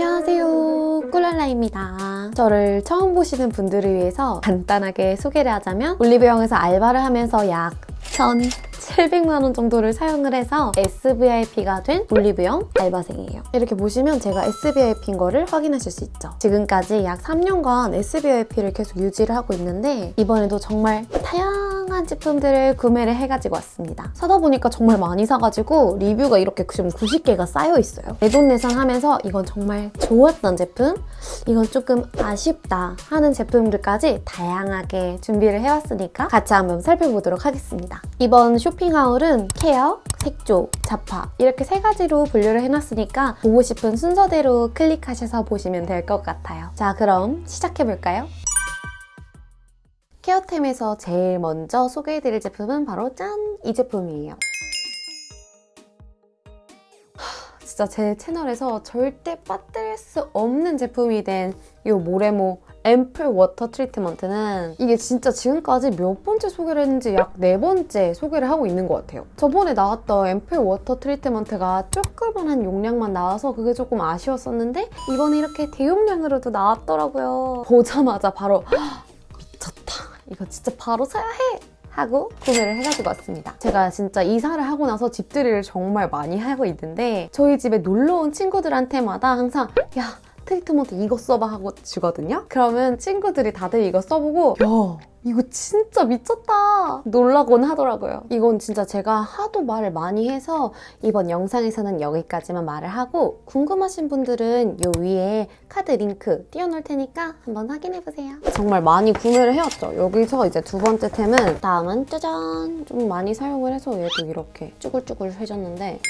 안녕하세요. 꿀랄라입니다. 저를 처음 보시는 분들을 위해서 간단하게 소개를 하자면 올리브영에서 알바를 하면서 약 1,700만 원 정도를 사용을 해서 SVIP가 된 올리브영 알바생이에요. 이렇게 보시면 제가 SVIP인 거를 확인하실 수 있죠. 지금까지 약 3년간 SVIP를 계속 유지를 하고 있는데 이번에도 정말 다양한 제품들을 구매를 해가지고 왔습니다. 사다 보니까 정말 많이 사가지고 리뷰가 이렇게 지금 90개가 쌓여있어요. 내돈 내산하면서 이건 정말 좋았던 제품, 이건 조금 아쉽다 하는 제품들까지 다양하게 준비를 해왔으니까 같이 한번 살펴보도록 하겠습니다. 이번 쇼핑 하울은 케어, 색조, 자파 이렇게 세 가지로 분류를 해놨으니까 보고 싶은 순서대로 클릭하셔서 보시면 될 것 같아요. 자 그럼 시작해볼까요? 케어템에서 제일 먼저 소개해드릴 제품은 바로 짠! 이 제품이에요. 진짜 제 채널에서 절대 빠뜨릴 수 없는 제품이 된 이 모레모 앰플 워터 트리트먼트는 이게 진짜 지금까지 몇 번째 소개를 했는지 약 네 번째 소개를 하고 있는 것 같아요. 저번에 나왔던 앰플 워터 트리트먼트가 조그만한 용량만 나와서 그게 조금 아쉬웠었는데 이번에 이렇게 대용량으로도 나왔더라고요. 보자마자 바로 미쳤다. 이거 진짜 바로 사야 해! 하고 구매를 해가지고 왔습니다. 제가 진짜 이사를 하고 나서 집들이를 정말 많이 하고 있는데 저희 집에 놀러 온 친구들한테마다 항상 야 트리트먼트 이거 써봐 하고 주거든요. 그러면 친구들이 다들 이거 써보고 야 이거 진짜 미쳤다 놀라곤 하더라고요. 이건 진짜 제가 하도 말을 많이 해서 이번 영상에서는 여기까지만 말을 하고 궁금하신 분들은 요 위에 카드 링크 띄워놓을 테니까 한번 확인해보세요. 정말 많이 구매를 해왔죠. 여기서 이제 두 번째 템은 다음은 짜잔 좀 많이 사용을 해서 얘도 이렇게 쭈글쭈글 해졌는데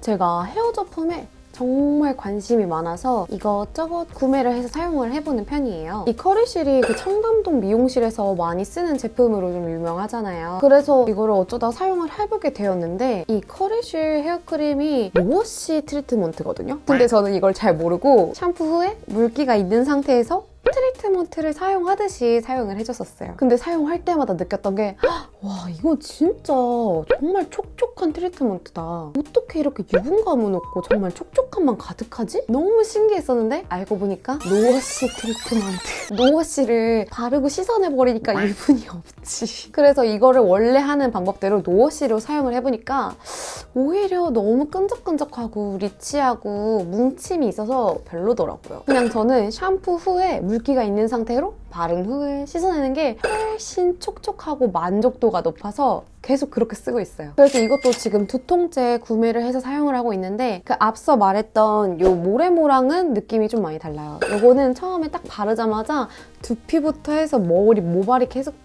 제가 헤어 제품에 정말 관심이 많아서 이것저것 구매를 해서 사용을 해보는 편이에요. 이 커리실이 그 청담동 미용실에서 많이 쓰는 제품으로 좀 유명하잖아요. 그래서 이거를 어쩌다 사용을 해보게 되었는데 이 커리실 헤어크림이 로워시 트리트먼트거든요. 근데 저는 이걸 잘 모르고 샴푸 후에 물기가 있는 상태에서 트리트먼트를 사용하듯이 사용을 해줬었어요. 근데 사용할 때마다 느꼈던 게 와 이거 진짜 정말 촉촉한 트리트먼트다. 어떻게 이렇게 유분감은 없고 정말 촉촉함만 가득하지? 너무 신기했었는데 알고 보니까 no-wash 트리트먼트. no-wash를 바르고 씻어내버리니까 유분이 없지. 그래서 이거를 원래 하는 방법대로 no-wash로 사용을 해보니까 오히려 너무 끈적끈적하고 rich하고 뭉침이 있어서 별로더라고요. 그냥 저는 샴푸 후에 물 기가 있는 상태로 바른 후에 씻어내는 게 훨씬 촉촉하고 만족도가 높아서 계속 그렇게 쓰고 있어요. 그래서 이것도 지금 두 통째 구매를 해서 사용을 하고 있는데 그 앞서 말했던 이 모레모랑은 느낌이 좀 많이 달라요. 이거는 처음에 딱 바르자마자 두피부터 해서 머리, 모발이 계속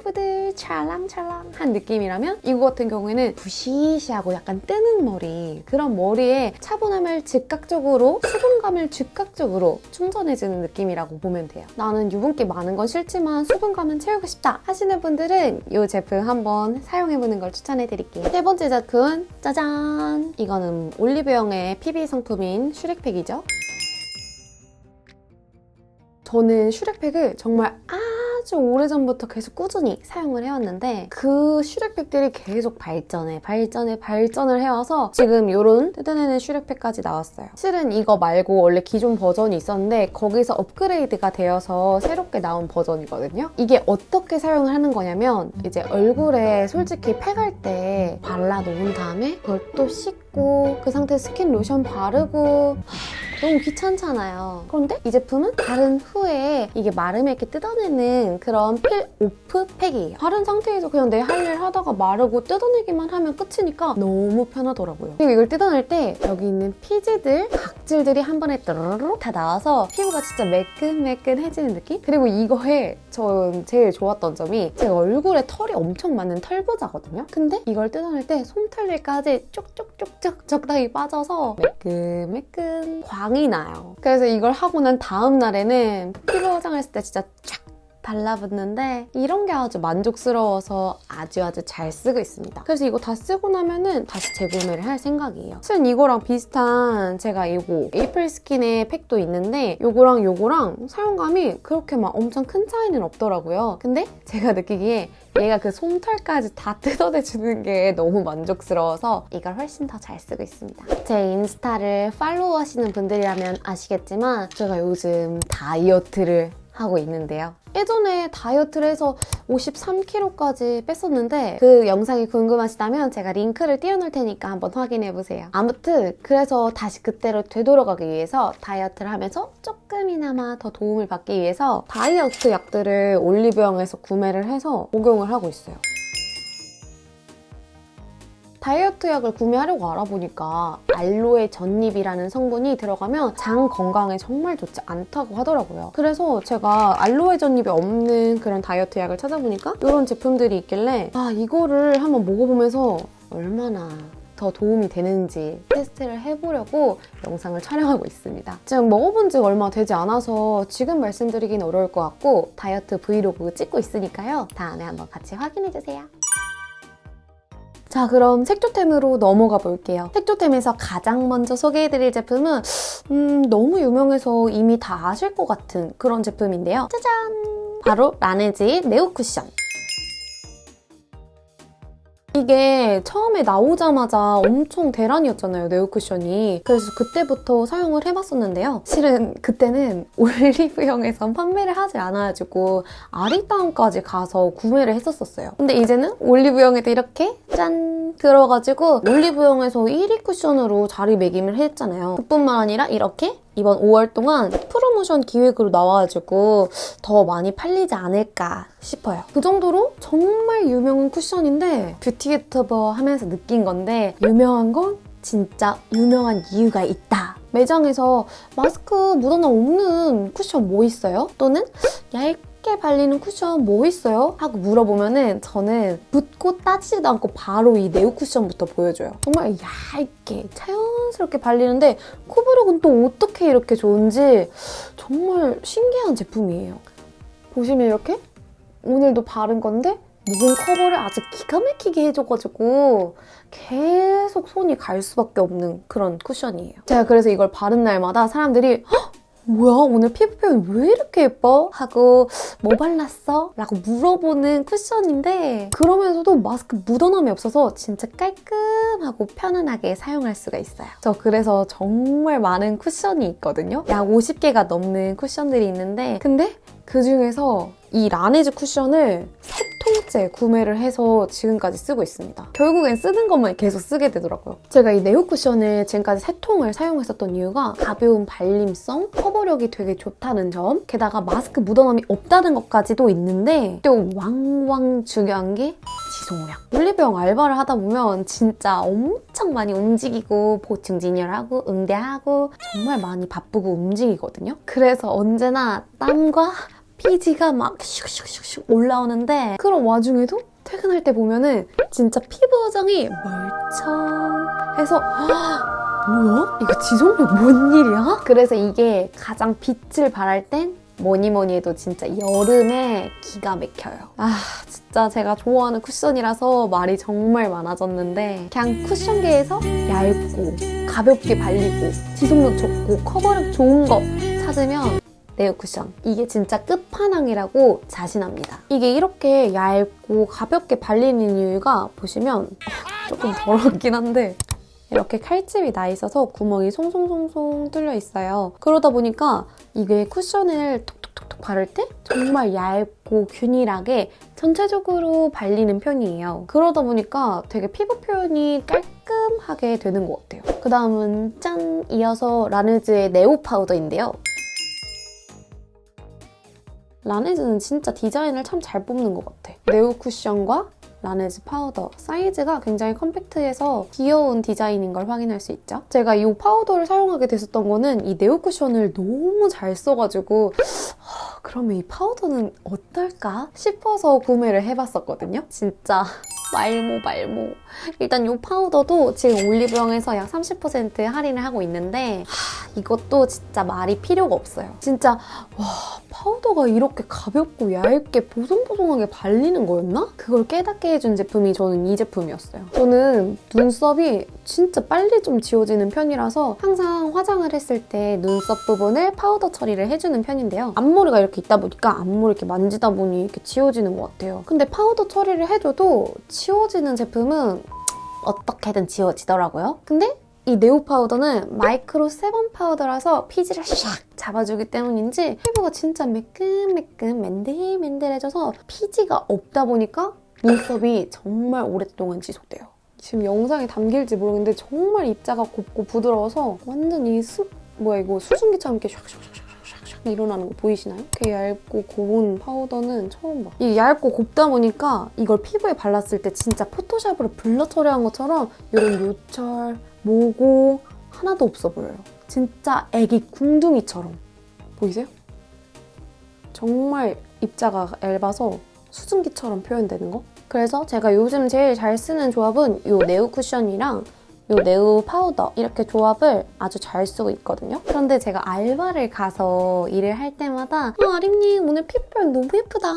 부들부들 찰랑찰랑한 느낌이라면 이거 같은 경우에는 부시시하고 약간 뜨는 머리 그런 머리에 차분함을 즉각적으로 수분감을 즉각적으로 충전해주는 느낌이라고 보면 돼요. 나는 유분기 많은 건 싫지만 수분감은 채우고 싶다 하시는 분들은 이 제품 한번 사용해보는 걸 추천해드릴게요. 세 번째 제품 짜잔! 이거는 올리브영의 PB 상품인 슈렉팩이죠. 저는 슈렉팩을 정말 아 주 오래전부터 계속 꾸준히 사용을 해왔는데 그 슈렉팩들이 계속 발전해 발전해 발전을 해와서 지금 이런 뜯어내는 슈렉팩까지 나왔어요. 실은 이거 말고 원래 기존 버전이 있었는데 거기서 업그레이드가 되어서 새롭게 나온 버전이거든요. 이게 어떻게 사용을 하는 거냐면 이제 얼굴에 솔직히 팩할 때 발라 놓은 다음에 그걸 또 씻고 그 상태에 스킨 로션 바르고 너무 귀찮잖아요. 그런데 이 제품은 바른 후에 이게 마르면 이렇게 뜯어내는 그런 필 오프 팩이에요. 바른 상태에서 그냥 내 할 일 하다가 마르고 뜯어내기만 하면 끝이니까 너무 편하더라고요. 그리고 이걸 뜯어낼 때 여기 있는 피지들, 각질들이 한 번에 떠르르 다 나와서 피부가 진짜 매끈매끈해지는 느낌? 그리고 이거에 전 제일 좋았던 점이 제 얼굴에 털이 엄청 많은 털보자거든요? 근데 이걸 뜯어낼 때 솜털들까지 쪽쪽쪽 쪽 적당히 빠져서 매끈매끈 광 광이 나요. 그래서 이걸 하고 난 다음 날에는 피부 화장했을 때 진짜 쫙 달라붙는데 이런 게 아주 만족스러워서 아주 아주 잘 쓰고 있습니다. 그래서 이거 다 쓰고 나면은 다시 재구매를 할 생각이에요. 사실 이거랑 비슷한 제가 이거 에이플 스킨의 팩도 있는데 요거랑 요거랑 사용감이 그렇게 막 엄청 큰 차이는 없더라고요. 근데 제가 느끼기에 얘가 그 솜털까지 다 뜯어내주는 게 너무 만족스러워서 이걸 훨씬 더 잘 쓰고 있습니다. 제 인스타를 팔로우 하시는 분들이라면 아시겠지만 제가 요즘 다이어트를 하고 있는데요. 예전에 다이어트를 해서 53kg까지 뺐었는데 그 영상이 궁금하시다면 제가 링크를 띄워놓을 테니까 한번 확인해보세요. 아무튼 그래서 다시 그때로 되돌아가기 위해서 다이어트를 하면서 조금이나마 더 도움을 받기 위해서 다이어트 약들을 올리브영에서 구매를 해서 복용을 하고 있어요. 다이어트 약을 구매하려고 알아보니까 알로에 전잎이라는 성분이 들어가면 장 건강에 정말 좋지 않다고 하더라고요. 그래서 제가 알로에 전잎이 없는 그런 다이어트 약을 찾아보니까 이런 제품들이 있길래 아 이거를 한번 먹어보면서 얼마나 더 도움이 되는지 테스트를 해보려고 영상을 촬영하고 있습니다. 지금 먹어본 지 얼마 되지 않아서 지금 말씀드리긴 어려울 것 같고 다이어트 브이로그 찍고 있으니까요. 다음에 한번 같이 확인해주세요. 자 그럼 색조템으로 넘어가 볼게요. 색조템에서 가장 먼저 소개해드릴 제품은 음, 너무 유명해서 이미 다 아실 것 같은 그런 제품인데요. 짜잔! 바로 라네즈의 네오 쿠션. 이게 처음에 나오자마자 엄청 대란이었잖아요, 네오쿠션이. 그래서 그때부터 사용을 해봤었는데요. 실은 그때는 올리브영에서 판매를 하지 않아가지고 아리따움까지 가서 구매를 했었어요. 근데 이제는 올리브영에도 이렇게 짠! 들어가지고 올리브영에서 1위 쿠션으로 자리매김을 했잖아요. 그뿐만 아니라 이렇게 이번 5월 동안 프로모션 기획으로 나와가지고 더 많이 팔리지 않을까 싶어요. 그 정도로 정말 유명한 쿠션인데 뷰티 유튜버 하면서 느낀 건데 유명한 건 진짜 유명한 이유가 있다. 매장에서 마스크 묻어나 없는 쿠션 뭐 있어요? 또는 얇 게 발리는 쿠션 뭐 있어요? 하고 물어보면 은 저는 묻고 따지지도 않고 바로 이 네오 쿠션부터 보여줘요. 정말 얇게 자연스럽게 발리는데 코브룩은 또 어떻게 이렇게 좋은지 정말 신기한 제품이에요. 보시면 이렇게 오늘도 바른 건데 모공 커버를 아주 기가 막히게 해줘가지고 계속 손이 갈 수밖에 없는 그런 쿠션이에요. 제가 그래서 이걸 바른 날마다 사람들이 헉! 뭐야 오늘 피부 표현 왜 이렇게 예뻐? 하고 뭐 발랐어? 라고 물어보는 쿠션인데 그러면서도 마스크 묻어남이 없어서 진짜 깔끔하고 편안하게 사용할 수가 있어요. 저 그래서 정말 많은 쿠션이 있거든요. 약 50개가 넘는 쿠션들이 있는데 근데 그중에서 이 라네즈 쿠션을 세 통째 구매를 해서 지금까지 쓰고 있습니다. 결국엔 쓰는 것만 계속 쓰게 되더라고요. 제가 이 네오 쿠션을 지금까지 세 통을 사용했었던 이유가 가벼운 발림성, 커버력이 되게 좋다는 점, 게다가 마스크 묻어남이 없다는 것까지도 있는데 또 왕왕 중요한 게 지속력. 올리브영 알바를 하다 보면 진짜 엄청 많이 움직이고 보충 진열하고 응대하고 정말 많이 바쁘고 움직이거든요. 그래서 언제나 땀과 피지가 막 슉슉슉슉 올라오는데 그런 와중에도 퇴근할 때 보면은 진짜 피부정이 멀쩡해서 뭐야? 이거 지속력 뭔 일이야? 그래서 이게 가장 빛을 발할 땐 뭐니 뭐니 해도 진짜 여름에 기가 막혀요. 아 진짜 제가 좋아하는 쿠션이라서 말이 정말 많아졌는데 그냥 쿠션계에서 얇고 가볍게 발리고 지속력 좋고 커버력 좋은 거 찾으면 네오 쿠션. 이게 진짜 끝판왕이라고 자신합니다. 이게 이렇게 얇고 가볍게 발리는 이유가 보시면 어, 조금 더럽긴 한데 이렇게 칼집이 나 있어서 구멍이 송송송송 뚫려 있어요. 그러다 보니까 이게 쿠션을 톡톡톡톡 바를 때 정말 얇고 균일하게 전체적으로 발리는 편이에요. 그러다 보니까 되게 피부 표현이 깔끔하게 되는 것 같아요. 그 다음은 짠! 이어서 라네즈의 네오 파우더인데요. 라네즈는 진짜 디자인을 참 잘 뽑는 것 같아. 네오 쿠션과 라네즈 파우더 사이즈가 굉장히 컴팩트해서 귀여운 디자인인 걸 확인할 수 있죠. 제가 이 파우더를 사용하게 됐었던 거는 이 네오 쿠션을 너무 잘 써가지고 그러면 이 파우더는 어떨까 싶어서 구매를 해봤었거든요. 진짜 말모 말모. 일단 이 파우더도 지금 올리브영에서 약 30% 할인을 하고 있는데 하, 이것도 진짜 말이 필요가 없어요. 진짜 와 파우더가 이렇게 가볍고 얇게 보송보송하게 발리는 거였나? 그걸 깨닫게 해준 제품이 저는 이 제품이었어요. 저는 눈썹이 진짜 빨리 좀 지워지는 편이라서 항상 화장을 했을 때 눈썹 부분을 파우더 처리를 해주는 편인데요. 앞머리가 이렇게 있다 보니까 앞머리 이렇게 만지다 보니 이렇게 지워지는 것 같아요. 근데 파우더 처리를 해줘도 지워지는 제품은 어떻게든 지워지더라고요. 근데 이 네오 파우더는 마이크로 sebum 파우더라서 피지를 샥 잡아주기 때문인지 피부가 진짜 매끈매끈 맨들맨들해져서 피지가 없다 보니까 눈썹이 정말 오랫동안 지속돼요. 지금 영상에 담길지 모르겠는데 정말 입자가 곱고 부드러워서 완전 이 수, 뭐야 이거 수증기처럼 이렇게 샥샥샥샥샥 일어나는 거 보이시나요? 이렇게 얇고 고운 파우더는 처음 봐. 이게 얇고 곱다 보니까 이걸 피부에 발랐을 때 진짜 포토샵으로 blur 처리한 것처럼 이런 요철, 모공 하나도 없어 보여요. 진짜 애기 궁둥이처럼. 보이세요? 정말 입자가 얇아서 수증기처럼 표현되는 거? 그래서 제가 요즘 제일 잘 쓰는 조합은 이 네오 쿠션이랑 이 네오 파우더 이렇게 조합을 아주 잘 쓰고 있거든요. 그런데 제가 알바를 가서 일을 할 때마다 어, 아림님 오늘 피부결 너무 예쁘다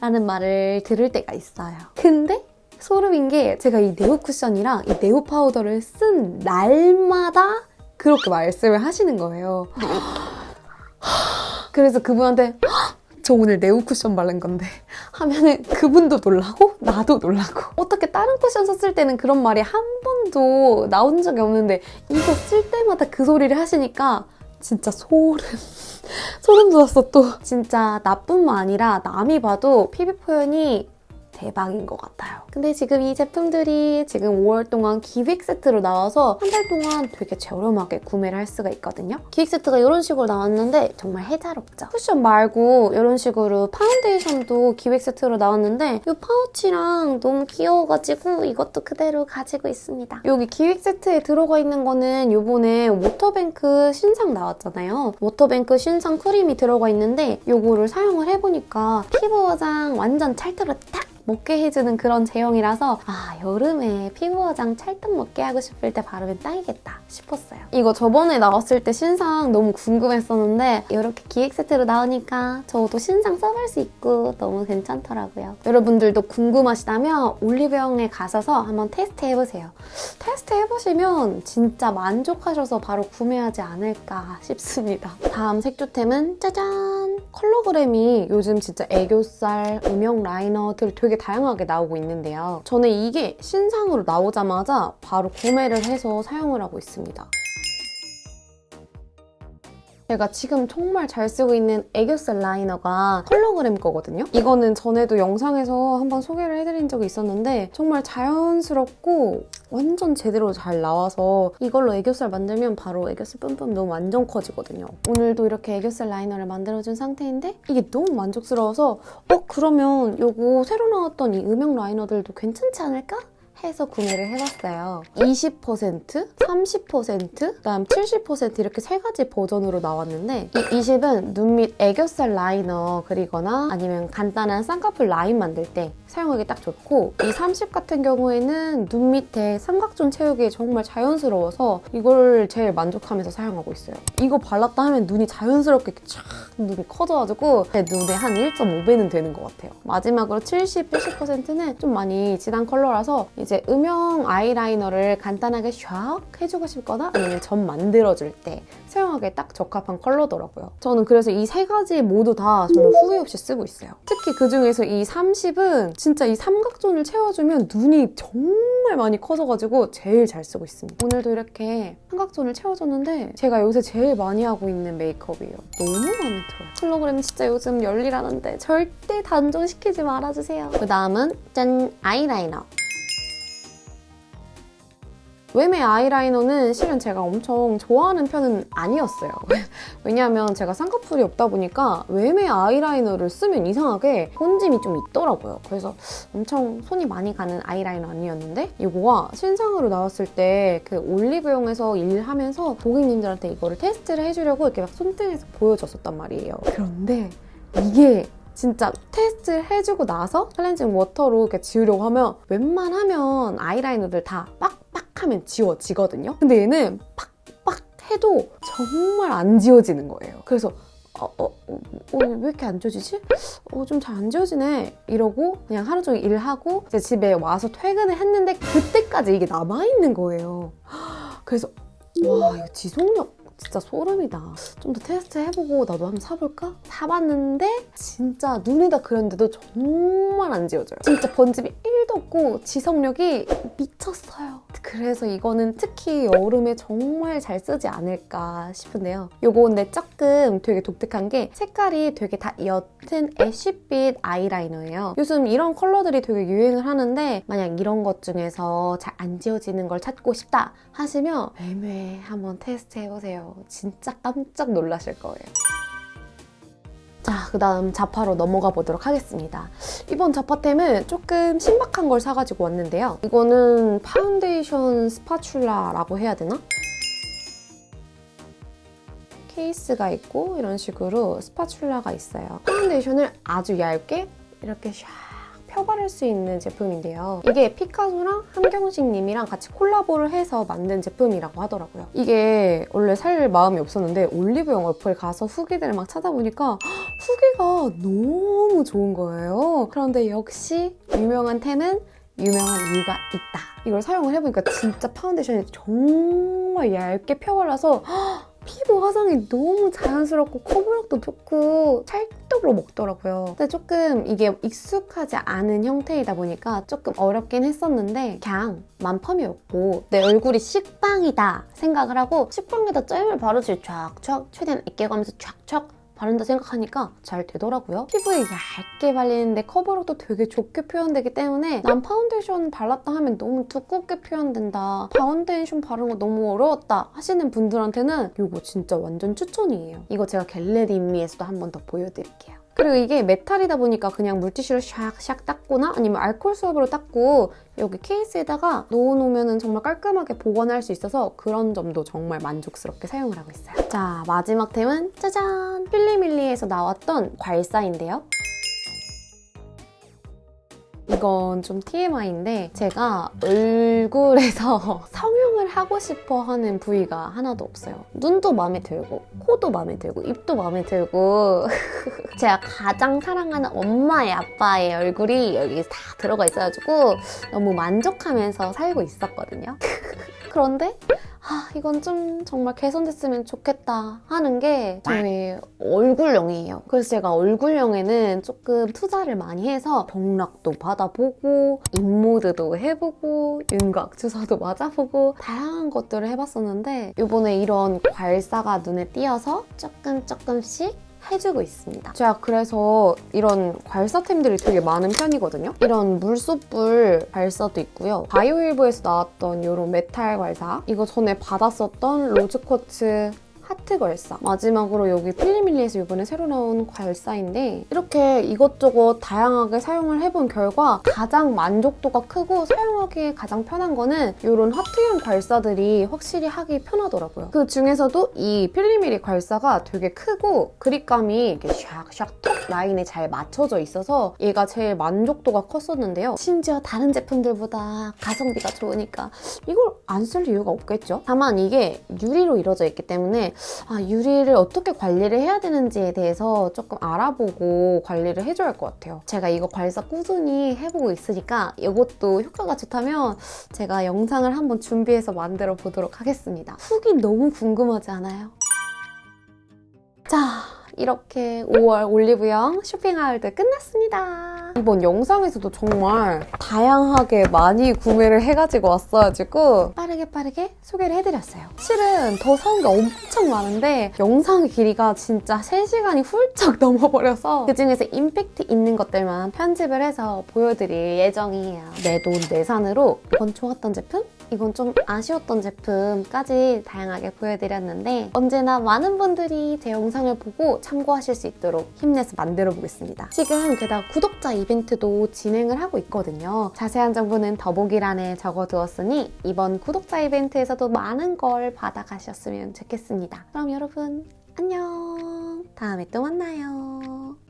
라는 말을 들을 때가 있어요. 근데 소름인 게 제가 이 네오 쿠션이랑 이 네오 파우더를 쓴 날마다 그렇게 말씀을 하시는 거예요. 그래서 그분한테 저 오늘 네오 쿠션 바른 건데. 하면은 그분도 놀라고 나도 놀라고. 어떻게 다른 쿠션 썼을 때는 그런 말이 한 번도 나온 적이 없는데 이거 쓸 때마다 그 소리를 하시니까 진짜 소름. 소름 돋았어 또. 진짜 나뿐만 아니라 남이 봐도 피부 표현이 대박인 것 같아요. 근데 지금 이 제품들이 지금 5월 동안 기획 세트로 나와서 한 달 동안 되게 저렴하게 구매를 할 수가 있거든요. 기획 세트가 이런 식으로 나왔는데 정말 해자롭죠. 쿠션 말고 이런 식으로 파운데이션도 기획 세트로 나왔는데 이 파우치랑 너무 귀여워가지고 이것도 그대로 가지고 있습니다. 여기 기획 세트에 들어가 있는 거는 이번에 워터뱅크 신상 나왔잖아요. 워터뱅크 신상 크림이 들어가 있는데 이거를 사용을 해보니까 피부 화장 완전 찰떡으로 딱 먹게 해주는 그런 제형이라서 아 여름에 피부 화장 찰떡 먹게 하고 싶을 때 바르면 딱이겠다 싶었어요. 이거 저번에 나왔을 때 신상 너무 궁금했었는데 이렇게 기획 세트로 나오니까 저도 신상 써볼 수 있고 너무 괜찮더라고요. 여러분들도 궁금하시다면 올리브영에 가셔서 한번 테스트 해보세요. 테스트 해보시면 진짜 만족하셔서 바로 구매하지 않을까 싶습니다. 다음 색조템은 짜잔! 컬러그램이 요즘 진짜 애교살, 음영 라이너들 되게 다양하게 나오고 있는데요. 저는 이게 신상으로 나오자마자 바로 구매를 해서 사용을 하고 있습니다. 제가 지금 정말 잘 쓰고 있는 애교살 라이너가 컬러그램 거거든요. 이거는 전에도 영상에서 한번 소개를 해드린 적이 있었는데 정말 자연스럽고 완전 제대로 잘 나와서 이걸로 애교살 만들면 바로 애교살 뿜뿜 너무 완전 커지거든요. 오늘도 이렇게 애교살 라이너를 만들어준 상태인데 이게 너무 만족스러워서 어 그러면 이거 새로 나왔던 이 음영 라이너들도 괜찮지 않을까? 해서 구매를 해봤어요. 20%, 30%, 그다음 70% 이렇게 세 가지 버전으로 나왔는데 이 20은 눈 밑 애교살 라이너 그리거나 아니면 간단한 쌍꺼풀 라인 만들 때 사용하기 딱 좋고 이 30 같은 경우에는 눈 밑에 삼각존 채우기 정말 자연스러워서 이걸 제일 만족하면서 사용하고 있어요. 이거 발랐다 하면 눈이 자연스럽게 촥 눈이 커져가지고 제 눈에 한 1.5배는 되는 것 같아요. 마지막으로 70, 80%는 좀 많이 진한 컬러라서 이제 음영 아이라이너를 간단하게 샥 해주고 싶거나 아니면 점 만들어줄 때 사용하기에 딱 적합한 컬러더라고요. 저는 그래서 이 세 가지 모두 다 정말 후회 없이 쓰고 있어요. 특히 그중에서 이 30은 진짜 이 삼각존을 채워주면 눈이 정말 많이 커져가지고 제일 잘 쓰고 있습니다. 오늘도 이렇게 삼각존을 채워줬는데 제가 요새 제일 많이 하고 있는 메이크업이에요. 너무 마음에 들어요. 홀로그램 진짜 요즘 열일하는데 절대 단종시키지 말아주세요. 그 다음은 짠! 아이라이너. 웨메 아이라이너는 실은 제가 엄청 좋아하는 편은 아니었어요. 왜냐하면 제가 쌍꺼풀이 없다 보니까 웨메 아이라이너를 쓰면 이상하게 혼짐이 좀 있더라고요. 그래서 엄청 손이 많이 가는 아이라이너 아니었는데 이거가 신상으로 나왔을 때 그 올리브영에서 일하면서 고객님들한테 이거를 테스트를 해주려고 이렇게 막 손등에서 보여줬었단 말이에요. 그런데 이게 진짜 테스트 해주고 나서 클렌징 워터로 이렇게 지우려고 하면 웬만하면 아이라이너들 다 빡빡 하면 지워지거든요. 근데 얘는 빡빡 해도 정말 안 지워지는 거예요. 그래서 어, 어, 어, 어, 왜 이렇게 안 지워지지? 어, 좀 잘 안 지워지네. 이러고 그냥 하루 종일 일하고 이제 집에 와서 퇴근을 했는데 그때까지 이게 남아있는 거예요. 그래서 와, 이거 지속력 진짜 소름이다. 좀 더 테스트 해보고 나도 한번 사볼까? 사봤는데 진짜 눈에다 그렸는데도 정말 안 지워져요. 진짜 번짐이 1도 없고 지속력이 미쳤어요. 그래서 이거는 특히 여름에 정말 잘 쓰지 않을까 싶은데요. 요거 근데 조금 되게 독특한 게 색깔이 되게 다 옅은 애쉬빛 아이라이너예요. 요즘 이런 컬러들이 되게 유행을 하는데 만약 이런 것 중에서 잘 안 지워지는 걸 찾고 싶다 하시면 매매 한번 테스트 해보세요. 진짜 깜짝 놀라실 거예요. 자, 그 다음 잡화로 넘어가 보도록 하겠습니다. 이번 잡화템은 조금 신박한 걸 사가지고 왔는데요. 이거는 파운데이션 spatula라고 해야 되나? 케이스가 있고 이런 식으로 spatula가 있어요. 파운데이션을 아주 얇게 이렇게 샥 펴바를 수 있는 제품인데요. 이게 피카소랑 함경식님이랑 같이 콜라보를 해서 만든 제품이라고 하더라고요. 이게 원래 살 마음이 없었는데 올리브영 어플 가서 후기들을 막 찾아보니까 후기가 너무 좋은 거예요. 그런데 역시 유명한 템은 유명한 이유가 있다. 이걸 사용을 해보니까 진짜 파운데이션이 정말 얇게 펴발라서 피부 화장이 너무 자연스럽고 커버력도 좋고 찰떡으로 먹더라고요. 근데 조금 이게 익숙하지 않은 형태이다 보니까 조금 어렵긴 했었는데 그냥 만펌이었고 내 얼굴이 식빵이다 생각을 하고 식빵에다 잼을 바르지 쫙쫙 최대한 아껴가면서 쫙쫙 바른다 생각하니까 잘 되더라고요. 피부에 얇게 발리는데 커버력도 되게 좋게 표현되기 때문에 난 파운데이션 발랐다 하면 너무 두껍게 표현된다. 파운데이션 바르는 거 너무 어려웠다 하시는 분들한테는 이거 진짜 완전 추천이에요. 이거 제가 get ready with me에서도 한 번 더 보여드릴게요. 그리고 이게 메탈이다 보니까 그냥 물티슈로 샥샥 닦거나 아니면 알콜 swab으로 닦고 여기 케이스에다가 넣어놓으면 정말 깔끔하게 보관할 수 있어서 그런 점도 정말 만족스럽게 사용을 하고 있어요. 자, 마지막 템은 짜잔! 필리밀리에서 나왔던 괄사인데요. 이건 좀 TMI인데 제가 얼굴에서 성형을 하고 싶어 하는 부위가 하나도 없어요. 눈도 마음에 들고 코도 마음에 들고 입도 마음에 들고 제가 가장 사랑하는 엄마의 아빠의 얼굴이 여기 다 들어가 있어가지고 너무 만족하면서 살고 있었거든요. 그런데 아, 이건 좀 정말 개선됐으면 좋겠다 하는 게 저의 얼굴형이에요. 그래서 제가 얼굴형에는 조금 투자를 많이 해서 경락도 받아보고 입모드도 해보고 윤곽 주사도 맞아보고 다양한 것들을 해봤었는데 이번에 이런 괄사가 눈에 띄어서 조금 조금씩 해주고 있습니다. 제가 그래서 이런 괄사템들이 되게 많은 편이거든요. 이런 물소뿔 괄사도 있고요. 바이오일보에서 나왔던 이런 메탈 괄사 이거 전에 받았었던 rose quartz 하트 괄사 마지막으로 여기 필리밀리에서 이번에 새로 나온 괄사인데 이렇게 이것저것 다양하게 사용을 해본 결과 가장 만족도가 크고 사용하기에 가장 편한 거는 이런 하트형 괄사들이 확실히 하기 편하더라고요. 그 중에서도 이 필리밀리 괄사가 되게 크고 그립감이 이렇게 샥샥 턱 라인에 잘 맞춰져 있어서 얘가 제일 만족도가 컸었는데요. 심지어 다른 제품들보다 가성비가 좋으니까 이걸 안 쓸 이유가 없겠죠? 다만 이게 유리로 이루어져 있기 때문에 아, 유리를 어떻게 관리를 해야 되는지에 대해서 조금 알아보고 관리를 해줘야 할 것 같아요. 제가 이거 괄사 꾸준히 해보고 있으니까 이것도 효과가 좋다면 제가 영상을 한번 준비해서 만들어 보도록 하겠습니다. 후기 너무 궁금하지 않아요? 자, 이렇게 5월 올리브영 쇼핑하울드 끝났습니다. 이번 영상에서도 정말 다양하게 많이 구매를 해가지고 왔어가지고 빠르게 빠르게 소개를 해드렸어요. 실은 더 사온 게 엄청 많은데 영상 길이가 진짜 3시간이 훌쩍 넘어버려서 그중에서 임팩트 있는 것들만 편집을 해서 보여드릴 예정이에요. 내 돈 내산으로 이번 좋았던 제품? 이건 좀 아쉬웠던 제품까지 다양하게 보여드렸는데 언제나 많은 분들이 제 영상을 보고 참고하실 수 있도록 힘내서 만들어 보겠습니다. 지금 게다가 구독자 이벤트도 진행을 하고 있거든요. 자세한 정보는 더보기란에 적어두었으니 이번 구독자 이벤트에서도 많은 걸 받아가셨으면 좋겠습니다. 그럼 여러분 안녕! 다음에 또 만나요.